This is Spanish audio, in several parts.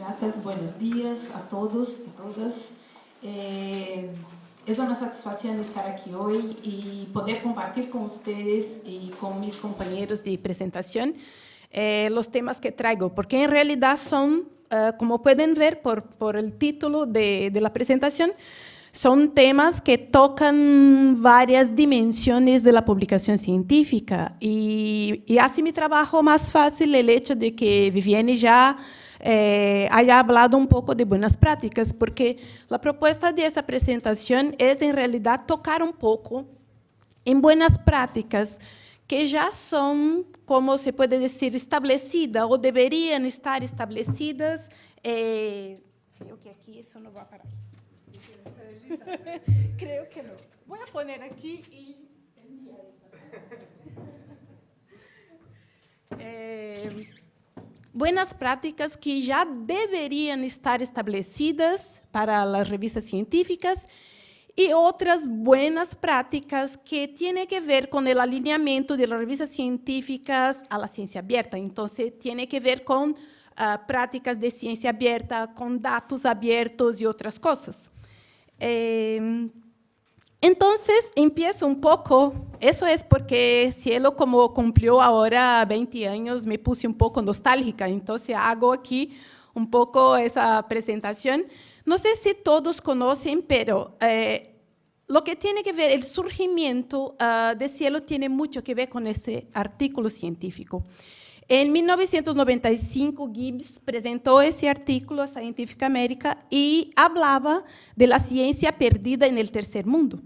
gracias. Buenos días a todos y todas. Eh, es una satisfacción estar aquí hoy y poder compartir con ustedes y con mis compañeros de presentación eh, los temas que traigo, porque en realidad son, uh, como pueden ver por, por el título de, de la presentación, son temas que tocan varias dimensiones de la publicación científica y, y hace mi trabajo más fácil el hecho de que Viviane ya eh, haya hablado un poco de buenas prácticas, porque la propuesta de esa presentación es en realidad tocar un poco en buenas prácticas que ya son, como se puede decir, establecidas o deberían estar establecidas. Eh, creo que aquí eso no va a parar. Creo que no. Voy a poner aquí y eh, buenas prácticas que já deveriam estar estabelecidas para as revistas científicas e outras buenas práticas que têm que ver com o alinhamento de revistas científicas à ciência aberta. Então, tem que ver com uh, práticas de ciência aberta, com dados abertos e outras coisas. Eh, entonces, empiezo un poco, eso es porque Cielo, como cumplió ahora 20 años, me puse un poco nostálgica, entonces hago aquí un poco esa presentación. No sé si todos conocen, pero eh, lo que tiene que ver, el surgimiento uh, de Cielo tiene mucho que ver con ese artículo científico. En 1995, Gibbs presentó ese artículo a Scientific America y hablaba de la ciencia perdida en el tercer mundo.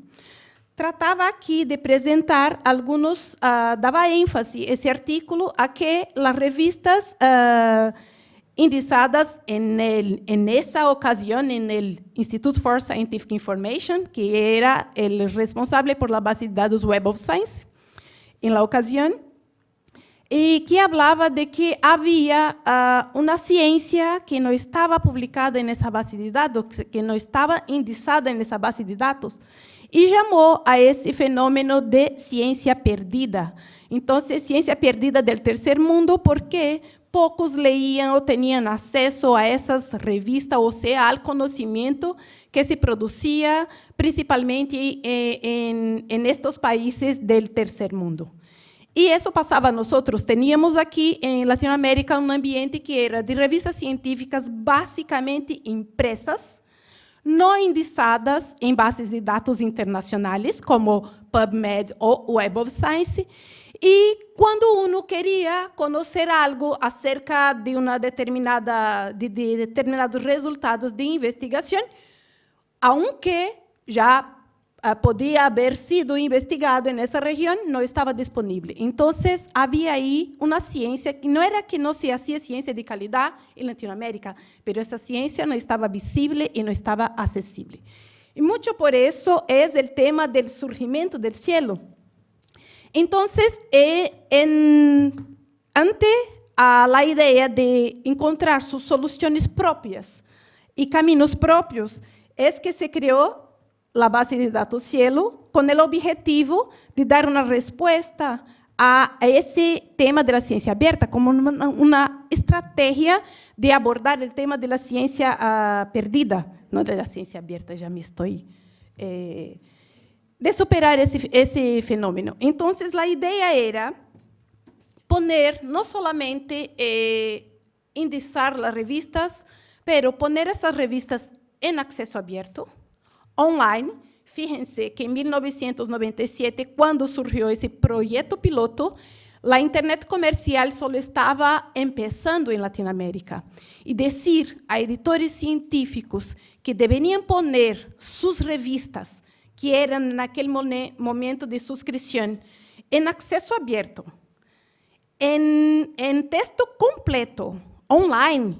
Trataba aquí de presentar algunos, uh, daba énfasis ese artículo a que las revistas uh, en, el, en esa ocasión en el Institute for Scientific Information, que era el responsable por la base de datos Web of Science, en la ocasión, y que hablaba de que había uh, una ciencia que no estaba publicada en esa base de datos, que no estaba indizada en esa base de datos, y llamó a ese fenómeno de ciencia perdida. Entonces, ciencia perdida del tercer mundo, porque pocos leían o tenían acceso a esas revistas, o sea, al conocimiento que se producía principalmente eh, en, en estos países del tercer mundo. Y eso pasaba a nosotros. Teníamos aquí en Latinoamérica un ambiente que era de revistas científicas básicamente impresas, no indizadas em bases de dados internacionais, como PubMed ou Web of Science, e quando uno queria conhecer algo acerca de uma determinada de, de determinados resultados de investigação, aunque já podía haber sido investigado en esa región, no estaba disponible. Entonces, había ahí una ciencia que no era que no se hacía ciencia de calidad en Latinoamérica, pero esa ciencia no estaba visible y no estaba accesible. Y mucho por eso es el tema del surgimiento del cielo. Entonces, eh, en, ante a la idea de encontrar sus soluciones propias y caminos propios, es que se creó la base de datos Cielo con el objetivo de dar una respuesta a ese tema de la ciencia abierta, como una, estrategia de abordar el tema de la ciencia uh, perdida, no de la ciencia abierta, ya me estoy... Eh, de superar ese, ese fenómeno. Entonces, la idea era poner, no solamente eh, indizar las revistas, pero poner esas revistas en acceso abierto, online. Fíjense que en 1997, cuando surgió ese proyecto piloto, la Internet comercial solo estaba empezando en Latinoamérica. Y decir a editores científicos que deberían poner sus revistas, que eran en aquel momento de suscripción, en acceso abierto, en, en texto completo, online,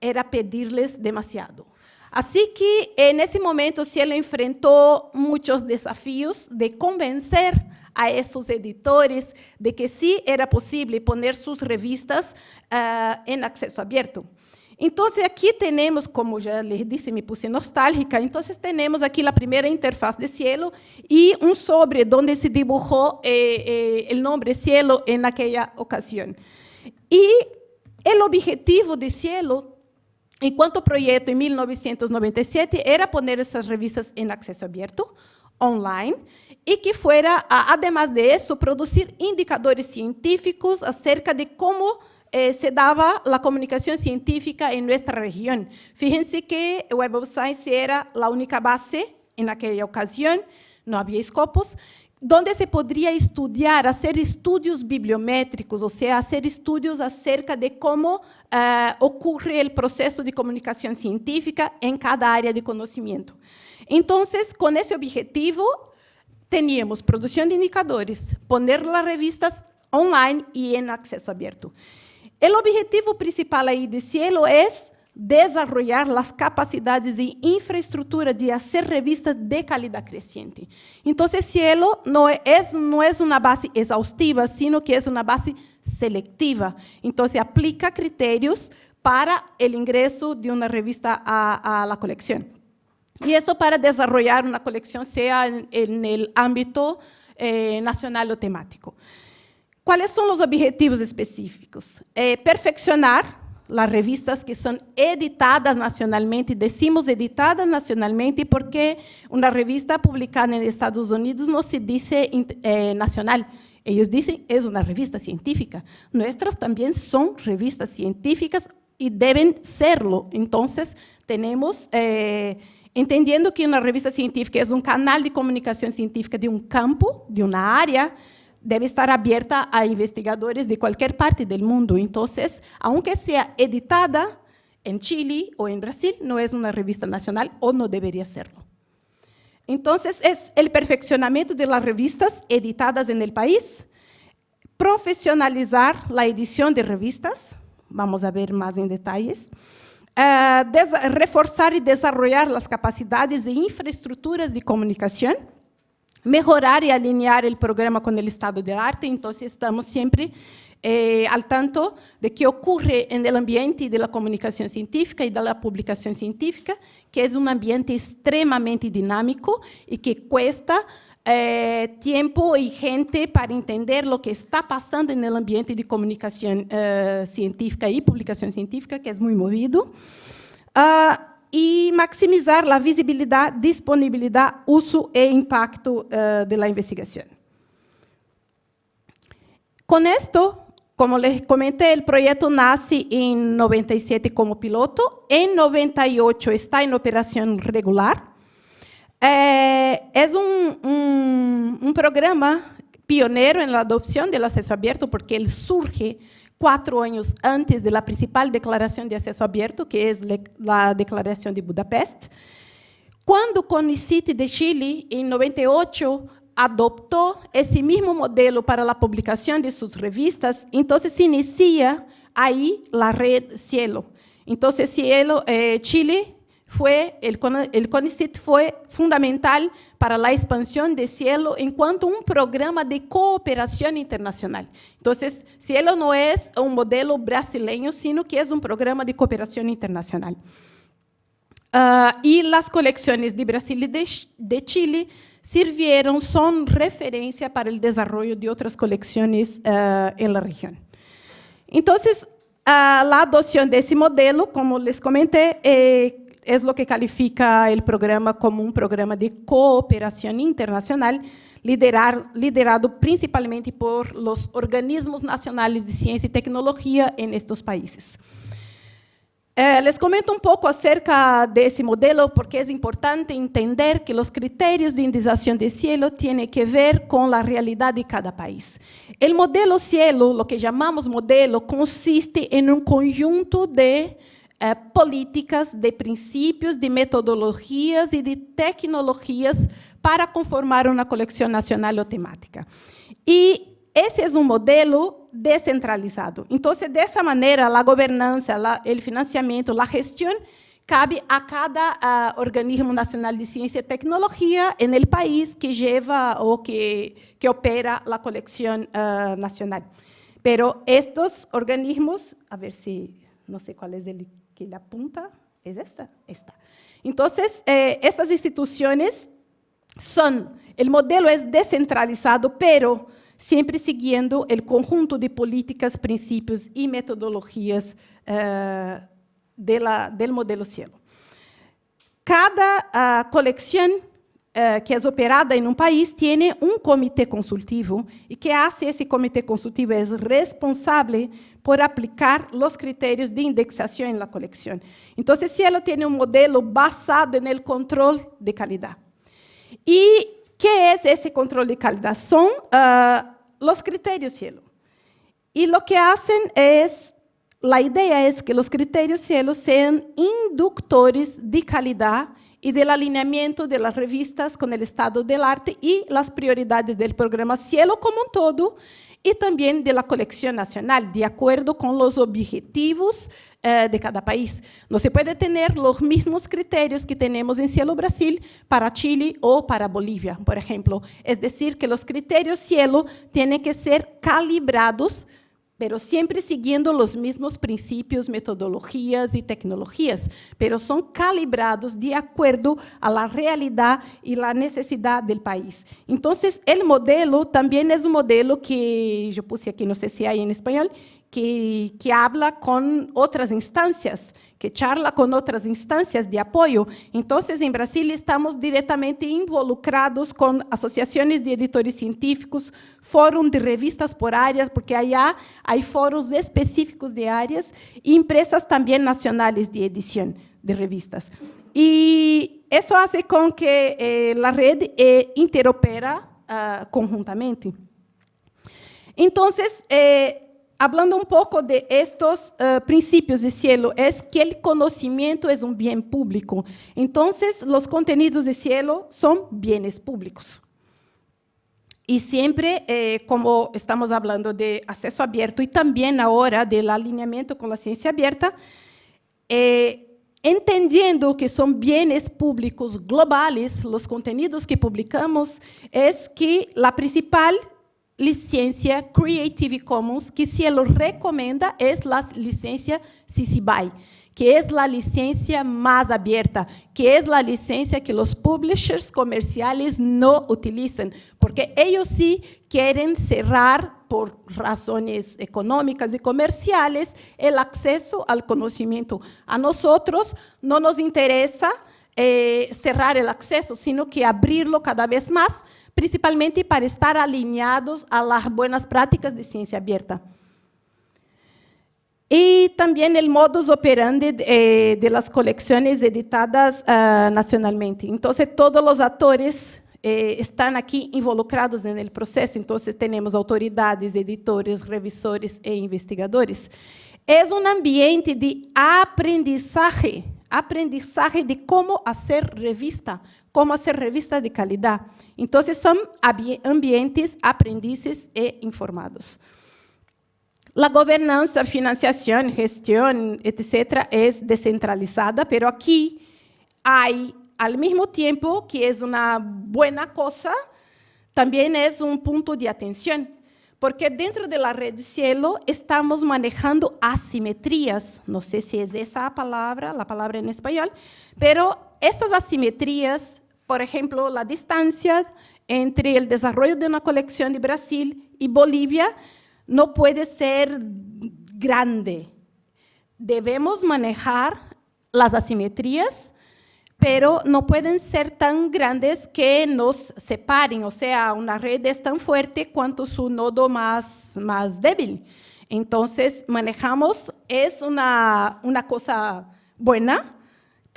era pedirles demasiado. Así que en ese momento Cielo enfrentó muchos desafíos de convencer a esos editores de que sí era posible poner sus revistas uh, en acceso abierto. Entonces aquí tenemos, como ya les dije, me puse nostálgica, entonces tenemos aquí la primera interfaz de Cielo y un sobre donde se dibujó eh, eh, el nombre Cielo en aquella ocasión. Y el objetivo de Cielo Enquanto o projeto, em 1997, era poner essas revistas em acesso aberto, online, e que fuera, además de isso, produzir indicadores científicos acerca de como eh, se dava a comunicação científica em nossa região. Fíjense que Web of Science era a única base naquela ocasião, não havia escopos, donde se poderia estudar, fazer estudos bibliométricos, ou seja, fazer estudos acerca de como uh, ocorre o processo de comunicação científica em cada área de conhecimento. Então, com esse objetivo, teníamos produção de indicadores, poner as revistas online e em acesso aberto. O objetivo principal aí de Cielo é desarrollar las capacidades y infraestructura de hacer revistas de calidad creciente. Entonces, Cielo no es, no es una base exhaustiva, sino que es una base selectiva. Entonces, aplica criterios para el ingreso de una revista a, a la colección. Y eso para desarrollar una colección, sea en, en el ámbito eh, nacional o temático. ¿Cuáles son los objetivos específicos? Eh, perfeccionar las revistas que são editadas nacionalmente, decimos editadas nacionalmente porque uma revista publicada nos Estados Unidos não se diz eh, nacional, eles dizem é uma revista científica. Nuestras também são revistas científicas e devem serlo. Então, temos, eh, entendendo que uma revista científica é um canal de comunicação científica de um campo, de uma área, debe estar abierta a investigadores de cualquier parte del mundo. Entonces, aunque sea editada en Chile o en Brasil, no es una revista nacional o no debería serlo. Entonces, es el perfeccionamiento de las revistas editadas en el país, profesionalizar la edición de revistas, vamos a ver más en detalles, uh, reforzar y desarrollar las capacidades e infraestructuras de comunicación, mejorar y alinear el programa con el estado de arte, entonces estamos siempre eh, al tanto de qué ocurre en el ambiente de la comunicación científica y de la publicación científica, que es un ambiente extremadamente dinámico y que cuesta eh, tiempo y gente para entender lo que está pasando en el ambiente de comunicación eh, científica y publicación científica, que es muy movido. Uh, maximizar a visibilidade, disponibilidade, uso e impacto uh, da investigação. Com isto, como les comenté, o projeto nasce em 97 como piloto, em 98 está em operação regular. É, é um, um, um programa pioneiro na adoção do acesso aberto, porque ele surge cuatro años antes de la principal declaración de acceso abierto, que es la Declaración de Budapest. Cuando CONICIT de Chile, en 98, adoptó ese mismo modelo para la publicación de sus revistas, entonces se inicia ahí la red Cielo. Entonces, Cielo, eh, Chile fue, el, el fue fundamental para la expansión de Cielo en cuanto a un programa de cooperación internacional. Entonces, Cielo no es un modelo brasileño, sino que es un programa de cooperación internacional. Uh, y las colecciones de Brasil y de, Chile sirvieron, son referencia para el desarrollo de otras colecciones uh, en la región. Entonces, uh, la adopción de ese modelo, como les comenté, eh, es lo que califica el programa como un programa de cooperación internacional liderado principalmente por los organismos nacionales de ciencia y tecnología en estos países. Eh, les comento un poco acerca de ese modelo porque es importante entender que los criterios de indización de cielo tienen que ver con la realidad de cada país. El modelo cielo, lo que llamamos modelo, consiste en un conjunto de eh, políticas, de princípios, de metodologias e de tecnologias para conformar uma coleção nacional ou temática. E esse é um modelo descentralizado. Então, dessa maneira, a governança, o financiamento, a gestão cabe a cada uh, organismo nacional de ciência e tecnologia no país que leva ou que, que opera a coleção uh, nacional. Pero estes organismos, a ver se, não sei qual é ele que le apunta es esta, esta. Entonces, eh, estas instituciones son, el modelo es descentralizado, pero siempre siguiendo el conjunto de políticas, principios y metodologías eh, de la, del modelo Cielo. Cada uh, colección uh, que es operada en un país tiene un comité consultivo y que hace ese comité consultivo es responsable por aplicar los criterios de indexación en la colección. Entonces, Cielo tiene un modelo basado en el control de calidad. ¿Y qué es ese control de calidad? Son uh, los criterios Cielo. Y lo que hacen es la idea es que los criterios cielo sean inductores de calidad y del alineamiento de las revistas con el estado del arte y las prioridades del programa Cielo como un todo y también de la colección nacional, de acuerdo con los objetivos eh, de cada país. No se puede tener los mismos criterios que tenemos en Cielo Brasil para Chile o para Bolivia, por ejemplo. Es decir, que los criterios Cielo tienen que ser calibrados pero siempre siguiendo los mismos principios, metodologías y tecnologías, pero son calibrados de acuerdo a la realidad y la necesidad del país. Entonces, el modelo también es un modelo que yo puse aquí, no sé si hay en español, que, que habla con otras instancias, que charla con otras instancias de apoyo. Entonces, en Brasil estamos directamente involucrados con asociaciones de editores científicos, fórum de revistas por áreas, porque allá hay foros específicos de áreas, y empresas también nacionales de edición de revistas. Y eso hace con que eh, la red eh, interopera uh, conjuntamente. Entonces, eh, hablando un poco de estos uh, principios de cielo, es que el conocimiento es un bien público. Entonces, los contenidos de cielo son bienes públicos. Y siempre, eh, como estamos hablando de acceso abierto y también ahora del alineamiento con la ciencia abierta, eh, entendiendo que son bienes públicos globales, los contenidos que publicamos, es que la principal licencia Creative Commons que se lo recomienda es la licencia CC BY, que es la licencia más abierta, que es la licencia que los publishers comerciales no utilizan, porque ellos sí quieren cerrar por razones económicas y comerciales el acceso al conocimiento. A nosotros no nos interesa eh, cerrar el acceso, sino que abrirlo cada vez más, principalmente para estar alineados a las buenas prácticas de ciencia abierta. Y también el modus operandi de, eh, las colecciones editadas uh, nacionalmente. Entonces, todos los actores eh, están aquí involucrados en el proceso. Entonces, tenemos autoridades, editores, revisores e investigadores. Es un ambiente de aprendizaje, aprendizaje de cómo hacer revista, cómo hacer revista de calidad. Entonces, son ambientes aprendices e informados. La gobernanza, financiación, gestión, etcétera, es descentralizada, pero aquí hay, al mismo tiempo que es una buena cosa, también es un punto de atención, porque dentro de la red cielo estamos manejando asimetrías, no sé si es esa palabra, la palabra en español, pero esas asimetrías por ejemplo, la distancia entre el desarrollo de una colección de Brasil y Bolivia no puede ser grande. Debemos manejar las asimetrías, pero no pueden ser tan grandes que nos separen. O sea, una red es tan fuerte cuanto su nodo más, más débil. Entonces, manejamos, es una, una cosa buena,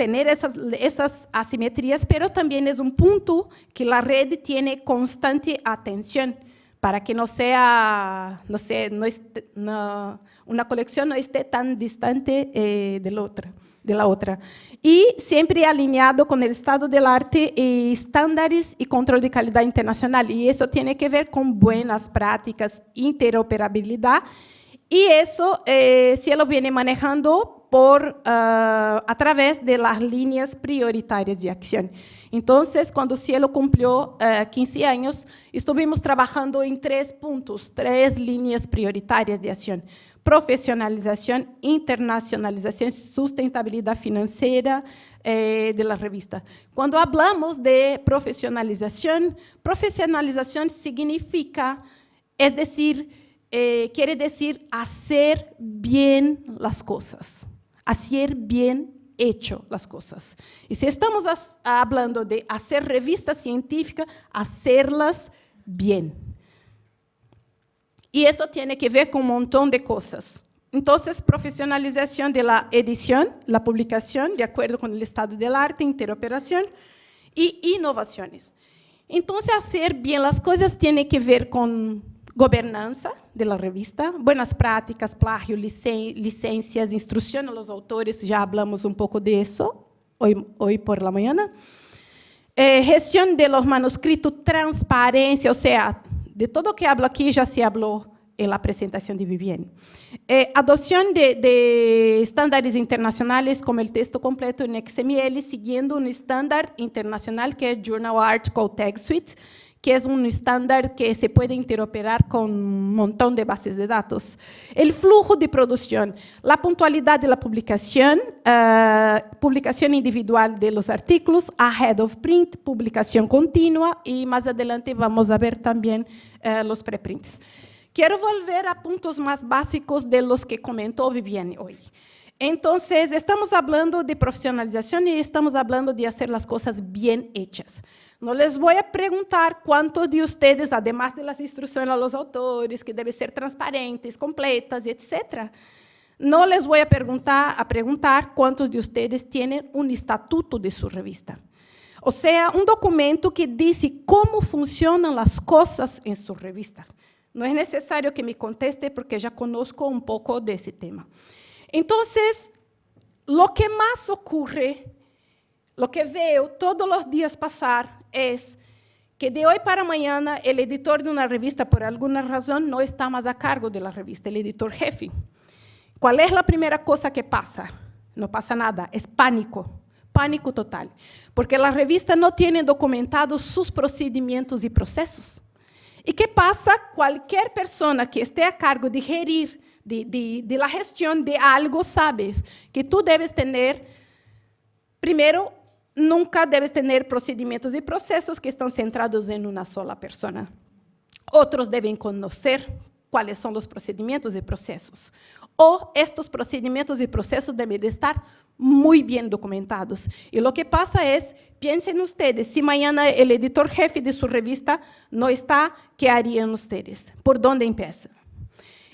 tener esas, esas asimetrías, pero también es un punto que la red tiene constante atención para que no sea, no sé, no no, una colección no esté tan distante eh, de, la otra, de la otra. Y siempre alineado con el estado del arte y estándares y control de calidad internacional. Y eso tiene que ver con buenas prácticas, interoperabilidad. Y eso eh, lo viene manejando por, uh, a través de las líneas prioritarias de acción. Entonces, cuando Cielo cumplió uh, 15 años, estuvimos trabajando en tres puntos, tres líneas prioritarias de acción. Profesionalización, internacionalización, sustentabilidad financiera eh, de la revista. Cuando hablamos de profesionalización, profesionalización significa, es decir, eh, quiere decir hacer bien las cosas hacer bien hecho las cosas. Y si estamos hablando de hacer revistas científicas, hacerlas bien. Y eso tiene que ver con un montón de cosas. Entonces, profesionalización de la edición, la publicación, de acuerdo con el estado del arte, interoperación y innovaciones. Entonces, hacer bien las cosas tiene que ver con gobernanza de la revista, buenas prácticas, plagio, licencias, instrucción a los autores, ya hablamos un poco de eso hoy, hoy por la mañana. Eh, gestión de los manuscritos, transparencia, o sea, de todo que hablo aquí ya se habló en la presentación de Vivienne. Eh, adopción de, de, estándares internacionales como el texto completo en XML, siguiendo un estándar internacional que es Journal Art Code Tag Suite, que es un estándar que se puede interoperar con un montón de bases de datos. El flujo de producción, la puntualidad de la publicación, uh, publicación individual de los artículos, ahead of print, publicación continua y más adelante vamos a ver también uh, los preprints. Quiero volver a puntos más básicos de los que comentó Viviane hoy. Entonces, estamos hablando de profesionalización y estamos hablando de hacer las cosas bien hechas. No les voy a preguntar cuántos de ustedes, además de las instrucciones a los autores, que deben ser transparentes, completas, etc., no les voy a preguntar, a preguntar cuántos de ustedes tienen un estatuto de su revista. O sea, un documento que dice cómo funcionan las cosas en sus revistas. No es necesario que me conteste porque ya conozco un poco de ese tema. Entonces, lo que más ocurre, lo que veo todos los días pasar es que de hoy para mañana el editor de una revista, por alguna razón, no está más a cargo de la revista, el editor jefe. ¿Cuál es la primera cosa que pasa? No pasa nada, es pánico, pánico total, porque la revista no tiene documentados sus procedimientos y procesos. ¿Y qué pasa? Cualquier persona que esté a cargo de gerir, de, de, de la gestión de algo, sabes que tú debes tener, primero, nunca debes tener procedimientos y procesos que están centrados en una sola persona. Otros deben conocer cuáles son los procedimientos y procesos. O estos procedimientos y procesos deben estar muy bien documentados. Y lo que pasa es, piensen ustedes, si mañana el editor jefe de su revista no está, ¿qué harían ustedes? ¿Por dónde empiezan?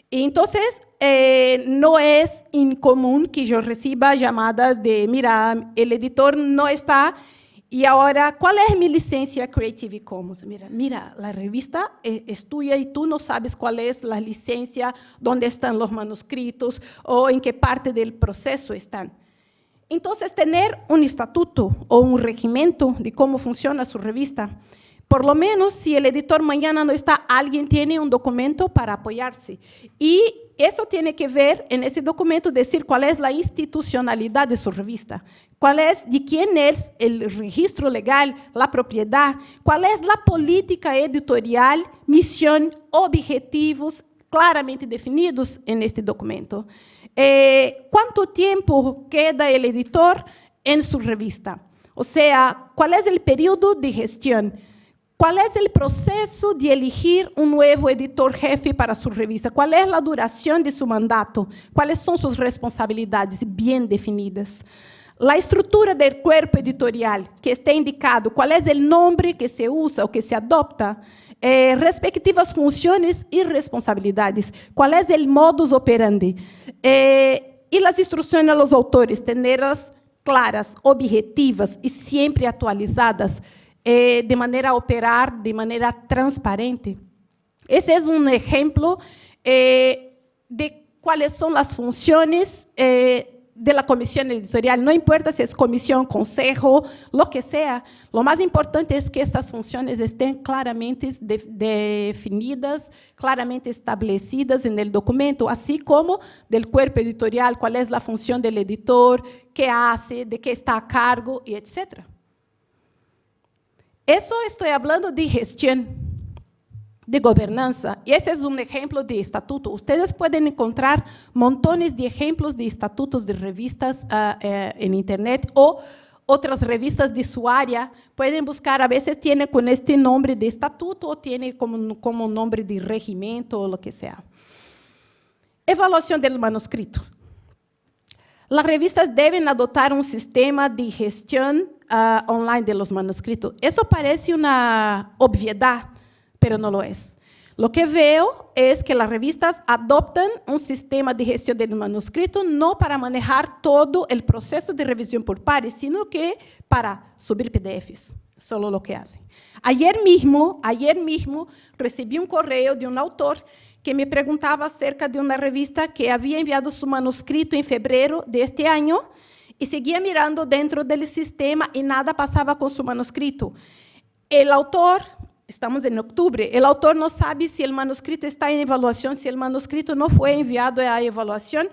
Entonces, eh, no es incomún que yo reciba llamadas de, mira, el editor no está y ahora, ¿cuál es mi licencia Creative Commons? Mira, mira, la revista es tuya y tú no sabes cuál es la licencia, dónde están los manuscritos o en qué parte del proceso están. Entonces, tener un estatuto o un regimiento de cómo funciona su revista por lo menos, si el editor mañana no está, alguien tiene un documento para apoyarse. Y eso tiene que ver en ese documento decir cuál es la institucionalidad de su revista, cuál es, de quién es el registro legal, la propiedad, cuál es la política editorial, misión, objetivos claramente definidos en este documento. Eh, ¿Cuánto tiempo queda el editor en su revista? O sea, ¿cuál es el periodo de gestión? ¿Cuál es el proceso de elegir un nuevo editor jefe para su revista? ¿Cuál es la duración de su mandato? ¿Cuáles son sus responsabilidades bien definidas? La estructura del cuerpo editorial que está indicado, cuál es el nombre que se usa o que se adopta, eh, respectivas funciones y responsabilidades, cuál es el modus operandi. Eh, y las instrucciones a los autores, tenerlas claras, objetivas y siempre actualizadas, eh, de manera operar de manera transparente. Ese es un ejemplo eh, de cuáles son las funciones eh, de la comisión editorial. No importa si es comisión, consejo, lo que sea. Lo más importante es que estas funciones estén claramente de, definidas, claramente establecidas en el documento, así como del cuerpo editorial, cuál es la función del editor, qué hace, de qué está a cargo, y etcétera. Eso estoy hablando de gestión, de gobernanza, y ese es un ejemplo de estatuto. Ustedes pueden encontrar montones de ejemplos de estatutos de revistas uh, eh, en Internet o otras revistas de su área. Pueden buscar, a veces tiene con este nombre de estatuto o tiene como, como nombre de regimiento o lo que sea. Evaluación del manuscrito. las revistas deben adoptar un sistema de gestión uh, online de los manuscritos. Eso parece una obviedad, pero no lo es. Lo que veo es que las revistas adoptan un sistema de gestión del manuscrito no para manejar todo el proceso de revisión por pares, sino que para subir PDFs, solo lo que hacen. Ayer mismo, ayer mismo recibí un correo de un autor que me preguntaba acerca de una revista que había enviado su manuscrito en febrero de este año y seguía mirando dentro del sistema y nada pasaba con su manuscrito. El autor estamos en octubre, el autor no sabe si el manuscrito está en evaluación, si el manuscrito no fue enviado a evaluación,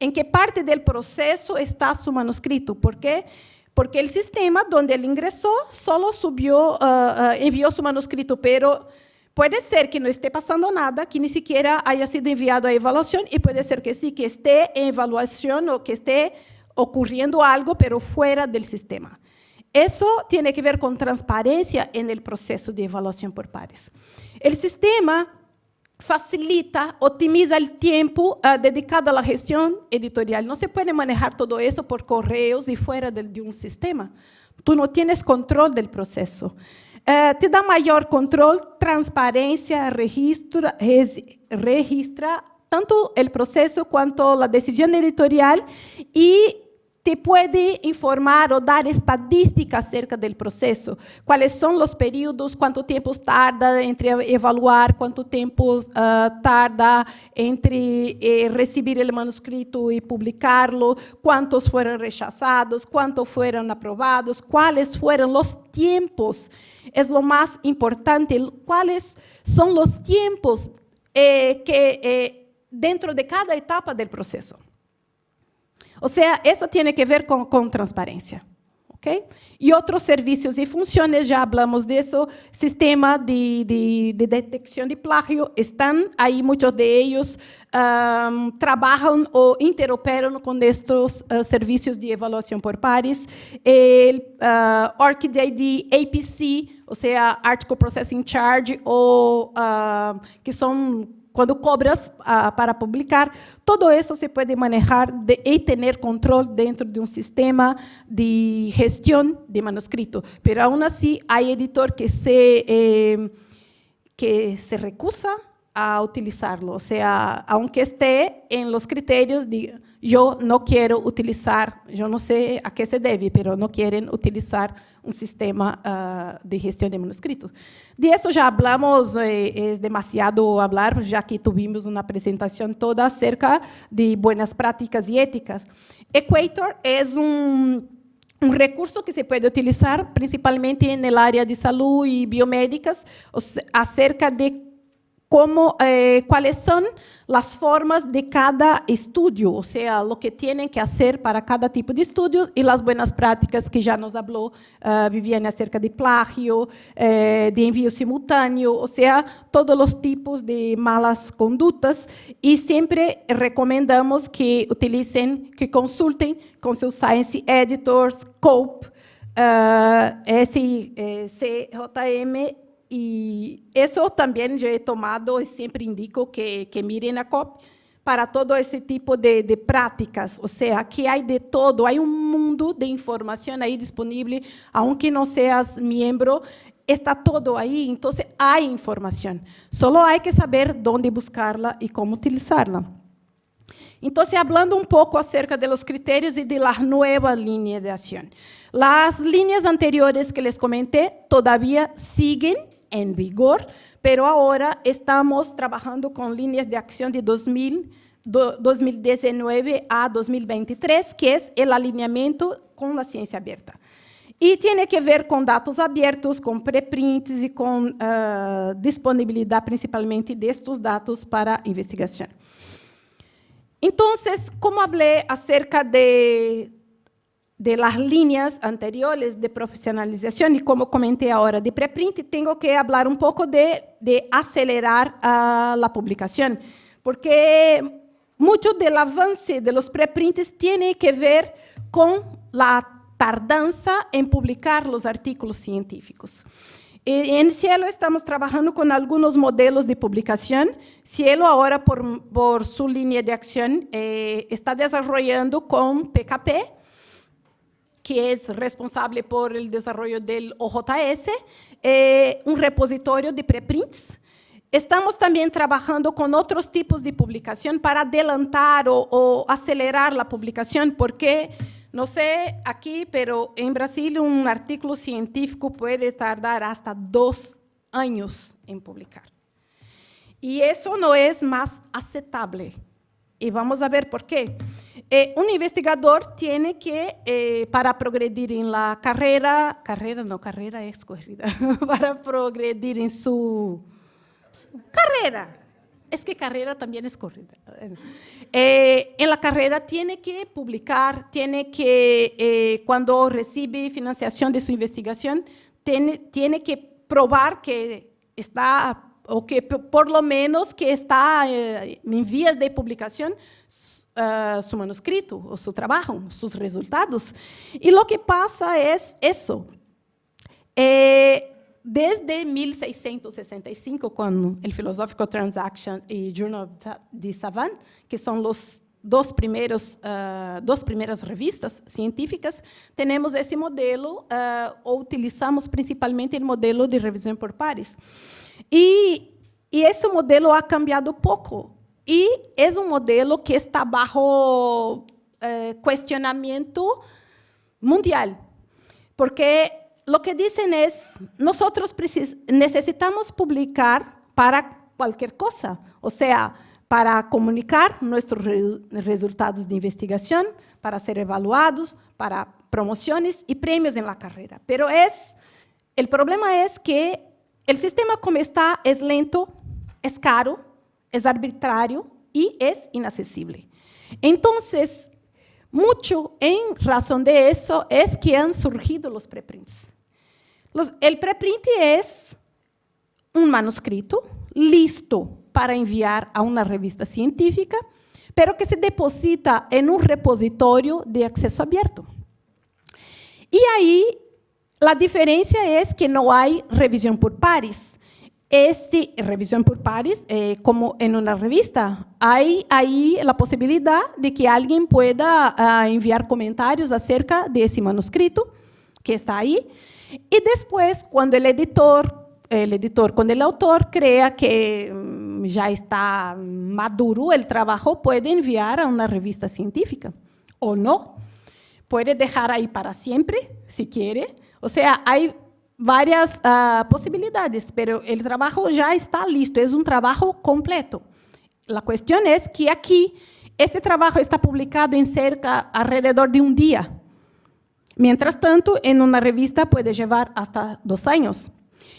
en qué parte del proceso está su manuscrito. ¿Por qué? Porque el sistema donde él ingresó solo subió, uh, uh, envió su manuscrito, pero puede ser que no esté pasando nada, que ni siquiera haya sido enviado a evaluación, y puede ser que sí, que esté en evaluación o que esté ocurriendo algo, pero fuera del sistema. Eso tiene que ver con transparencia en el proceso de evaluación por pares. El sistema facilita, optimiza el tiempo uh, dedicado a la gestión editorial. No se puede manejar todo eso por correos y fuera de, de un sistema. Tú no tienes control del proceso. Uh, te da mayor control, transparencia, registra, registra tanto el proceso cuanto la decisión editorial y te puede informar o dar estadísticas acerca del proceso. Cuáles son los periodos, cuánto tiempo tarda entre evaluar, cuánto tiempo uh, tarda entre eh, recibir el manuscrito y publicarlo, cuántos fueron rechazados, cuántos fueron aprobados, cuáles fueron los tiempos. Es lo más importante, cuáles son los tiempos eh, que eh, dentro de cada etapa del proceso. O sea, eso tiene que ver con, con transparencia. ¿okay? Y otros servicios y funciones, ya hablamos de eso, sistema de, de, de detección de plagio, están ahí, muchos de ellos um, trabajan o interoperan con estos uh, servicios de evaluación por pares. El uh, ORCID APC, o sea, Article Processing Charge, o, uh, que son quando cobras uh, para publicar, todo isso se pode manejar de, e ter controle dentro de um sistema de gestão de manuscrito. Pero aún así, há editor que se, eh, que se recusa a utilizarlo. O sea, aunque esté en los criterios de yo no quiero utilizar, yo no sé a qué se debe, pero no quieren utilizar un sistema uh, de gestión de manuscritos. De eso ya hablamos, eh, es demasiado hablar, ya que tuvimos una presentación toda acerca de buenas prácticas y éticas. Equator es un, un recurso que se puede utilizar principalmente en el área de salud y biomédicas, acerca de como, eh, cuáles son formas de cada estudio, o sea, lo que tienen que hacer para cada tipo de estudios y las buenas prácticas que ya nos habló uh, Viviane acerca de plagio, eh, de envío simultáneo, o sea, todos los tipos de malas conductas. Y siempre recomendamos que utilicen, que consulten con sus Science Editors, COPE, uh, SCJM y eso también yo he tomado y siempre indico que, que miren a COP para todo ese tipo de, de, prácticas. O sea, que hay de todo, hay un mundo de información ahí disponible, aunque no seas miembro, está todo ahí, entonces hay información. Solo hay que saber dónde buscarla y cómo utilizarla. Entonces, hablando un poco acerca de los criterios y de la nueva línea de acción. Las líneas anteriores que les comenté todavía siguen en vigor, pero ahora estamos trabajando con líneas de acción de 2000, 2019 a 2023, que es el alineamiento con la ciencia abierta. Y tiene que ver con datos abiertos, con preprints y con uh, disponibilidad principalmente de estos datos para investigación. Entonces, como hablé acerca de de las líneas anteriores de profesionalización y como comenté ahora de preprint, tengo que hablar un poco de, de acelerar uh, la publicación, porque mucho del avance de los preprints tiene que ver con la tardanza en publicar los artículos científicos. En Cielo estamos trabajando con algunos modelos de publicación. Cielo ahora, por, por su línea de acción, eh, está desarrollando con PKP, que es responsable por el desarrollo del OJS, eh, un repositorio de preprints. Estamos también trabajando con otros tipos de publicación para adelantar o, o acelerar la publicación, porque no sé aquí, pero en Brasil un artículo científico puede tardar hasta dos años en publicar. Y eso no es más aceptable. Y vamos a ver por qué. Eh, un investigador tiene que, eh, para progredir en la carrera, carrera no, carrera es corrida, para progredir en su carrera, es que carrera también es corrida. Eh, en la carrera tiene que publicar, tiene que, cuando recibe financiación de su investigación, tiene, tiene que probar que está, o que por lo menos que está en vías de publicación uh, su manuscrito, o su trabajo, sus resultados. Y lo que pasa es eso. Eh, desde 1665, quando o Philosophical Transactions e Journal de Savant, que são os dos primeiros, uh, duas primeiras revistas científicas, temos esse modelo, uh, utilizamos principalmente o modelo de revisão por pares. E, e esse modelo ha cambiado pouco. E é um modelo que está bajo uh, questionamento mundial, porque lo que dicen es, nosotros necesitamos publicar para cualquier cosa, o sea, para comunicar nuestros re resultados de investigación, para ser evaluados, para promociones y premios en la carrera. Pero es, el problema es que el sistema como está es lento, es caro, es arbitrario y es inaccesible. Entonces, mucho en razón de eso es que han surgido los preprints. El preprint es un manuscrito listo para enviar a una revista científica, pero que se deposita en un repositorio de acceso abierto. Y ahí la diferencia es que no hay revisión por pares. Este, revisión por pares, eh, como en una revista, hay ahí la posibilidad de que alguien pueda uh, enviar comentarios acerca de ese manuscrito que está ahí, y después, cuando el editor, el editor, cuando el autor crea que mm, ya está maduro el trabajo, puede enviar a una revista científica o no. Puede dejar ahí para siempre, si quiere. O sea, hay varias uh, posibilidades, pero el trabajo ya está listo, es un trabajo completo. La cuestión es que aquí, este trabajo está publicado en cerca, alrededor de un día. Mientras tanto, en una revista puede llevar hasta dos años.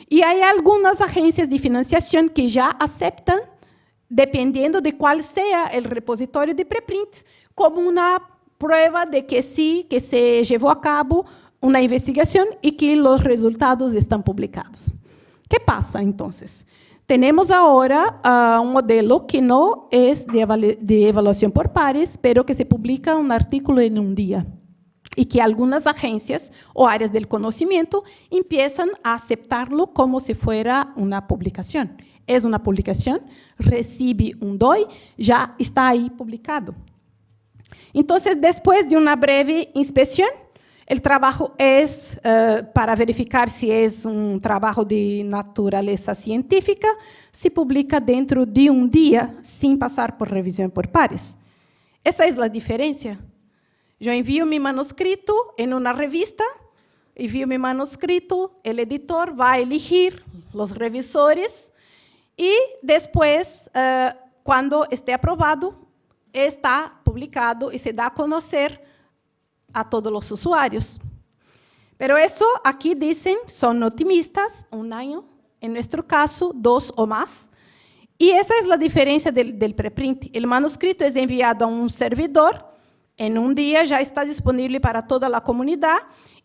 Y hay algunas agencias de financiación que ya aceptan, dependiendo de cuál sea el repositorio de preprint, como una prueba de que sí, que se llevó a cabo una investigación y que los resultados están publicados. ¿Qué pasa entonces? Tenemos ahora uh, un modelo que no es de, de evaluación por pares, pero que se publica un artículo en un día y que algunas agencias o áreas del conocimiento empiezan a aceptarlo como si fuera una publicación. Es una publicación, recibe un DOI, ya está ahí publicado. Entonces, después de una breve inspección, el trabajo es uh, para verificar si es un trabajo de naturaleza científica, se publica dentro de un día sin pasar por revisión por pares. Esa es la diferencia yo envío mi manuscrito en una revista, envío mi manuscrito, el editor va a elegir los revisores y después, uh, cuando esté aprobado, está publicado y se da a conocer a todos los usuarios. Pero eso aquí dicen, son optimistas, un año, en nuestro caso, dos o más. Y esa es la diferencia del, del preprint. El manuscrito es enviado a un servidor en un día ya está disponible para toda la comunidad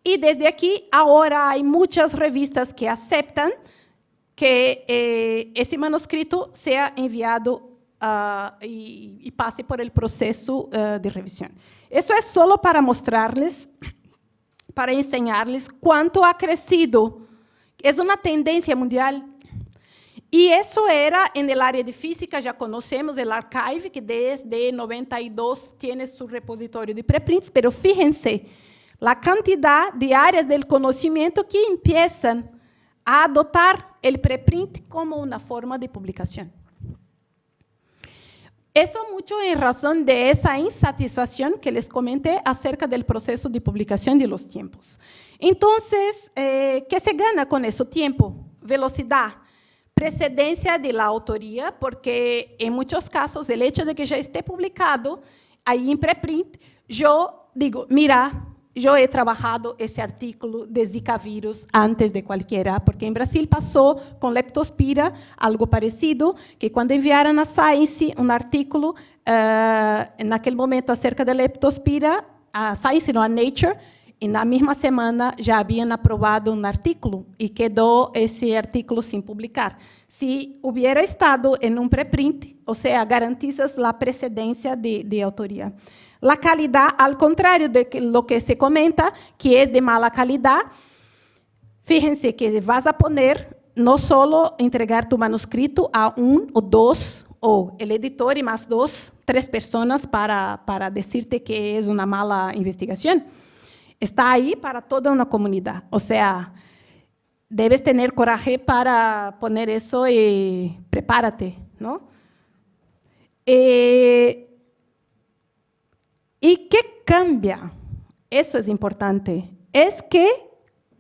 y desde aquí ahora hay muchas revistas que aceptan que eh, ese manuscrito sea enviado uh, y, y, pase por el proceso uh, de revisión. Eso es solo para mostrarles, para enseñarles cuánto ha crecido, Es una tendencia mundial. Y eso era en el área de física, ya conocemos el Archive, que desde 92 tiene su repositorio de preprints, pero fíjense, la cantidad de áreas del conocimiento que empiezan a adoptar el preprint como una forma de publicación. Eso mucho en razón de esa insatisfacción que les comenté acerca del proceso de publicación de los tiempos. Entonces, eh, ¿qué se gana con eso? Tiempo, velocidad, precedencia de la autoría, porque en muchos casos el hecho de que ya esté publicado ahí en preprint, yo digo, mira, yo he trabajado ese artículo de Zika virus antes de cualquiera, porque en Brasil pasó con leptospira algo parecido, que cuando enviaron a Science un artículo uh, en aquel momento acerca de leptospira, a Science, no a Nature, en la misma semana ya habían aprobado un artículo y quedó ese artículo sin publicar. Si hubiera estado en un preprint, o sea, garantizas la precedencia de, de autoría. La calidad, al contrario de lo que se comenta, que es de mala calidad, fíjense que vas a poner no solo entregar tu manuscrito a un o dos, o el editor y más dos, tres personas para, para decirte que es una mala investigación. Está ahí para toda una comunidad. O sea, debes tener coraje para poner eso y prepárate, ¿no? Eh, ¿Y qué cambia? Eso es importante. Es que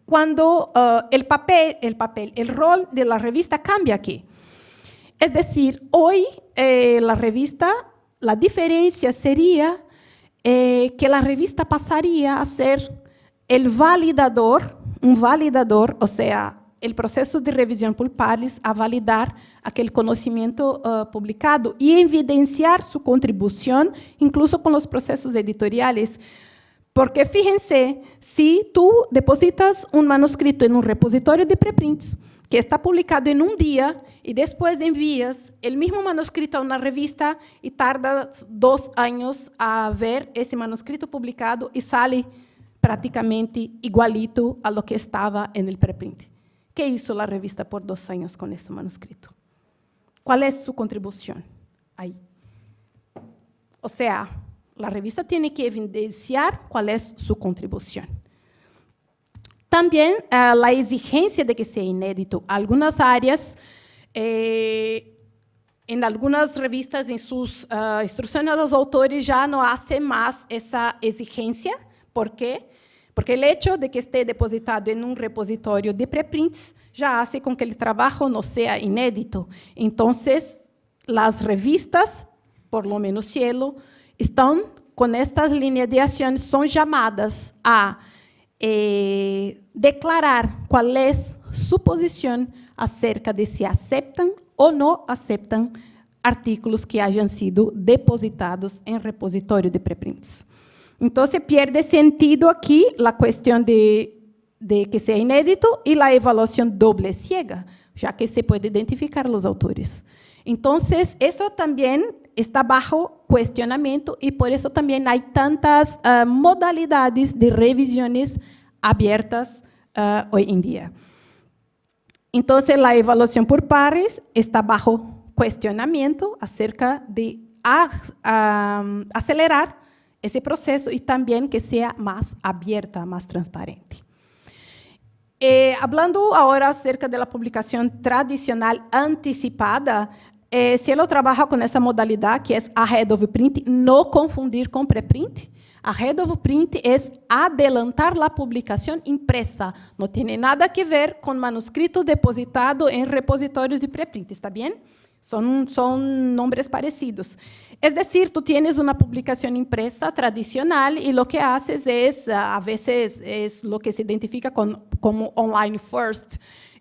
cuando uh, el papel, el papel, el rol de la revista cambia aquí. Es decir, hoy eh, la revista, la diferencia sería eh, que la revista pasaría a ser el validador, un validador, o sea, el proceso de revisión por a validar aquel conocimiento uh, publicado y evidenciar su contribución, incluso con los procesos editoriales. Porque fíjense, si tú depositas un manuscrito en un repositorio de preprints, que está publicado en un día y después envías el mismo manuscrito a una revista y tarda dos años a ver ese manuscrito publicado y sale prácticamente igualito a lo que estaba en el preprint. ¿Qué hizo la revista por dos años con este manuscrito? ¿Cuál es su contribución ahí? O sea, la revista tiene que evidenciar cuál es su contribución. También uh, la exigencia de que sea inédito. Algunas áreas, eh, en algunas revistas, en sus uh, instrucciones a los autores, ya no hacen más esa exigencia. ¿Por qué? Porque el hecho de que esté depositado en un repositorio de preprints ya hace con que el trabajo no sea inédito. Entonces, las revistas, por lo menos Cielo, están con estas líneas de acción, son llamadas a eh, declarar cuál es su posición acerca de si aceptan o no aceptan artículos que hayan sido depositados en repositorio de preprints. Entonces pierde sentido aquí la cuestión de, que sea inédito y la evaluación doble ciega, ya que se puede identificar los autores. Entonces, eso también está bajo cuestionamiento y por eso también hay tantas uh, modalidades de revisiones abiertas uh, hoy en día. Entonces, la evaluación por pares está bajo cuestionamiento acerca de uh, acelerar ese proceso y también que sea más abierta, más transparente. Eh, hablando ahora acerca de la publicación tradicional anticipada, eh, Cielo trabaja con essa modalidade que é ahead of print, no confundir com preprint. Ahead of print é adelantar a publicação impresa. Não tem nada a ver com manuscrito depositado em repositórios de preprint, está bem? Son, son nombres parecidos. Es decir, tú tienes una publicación impresa tradicional y lo que haces es, a veces es lo que se identifica con, como online first.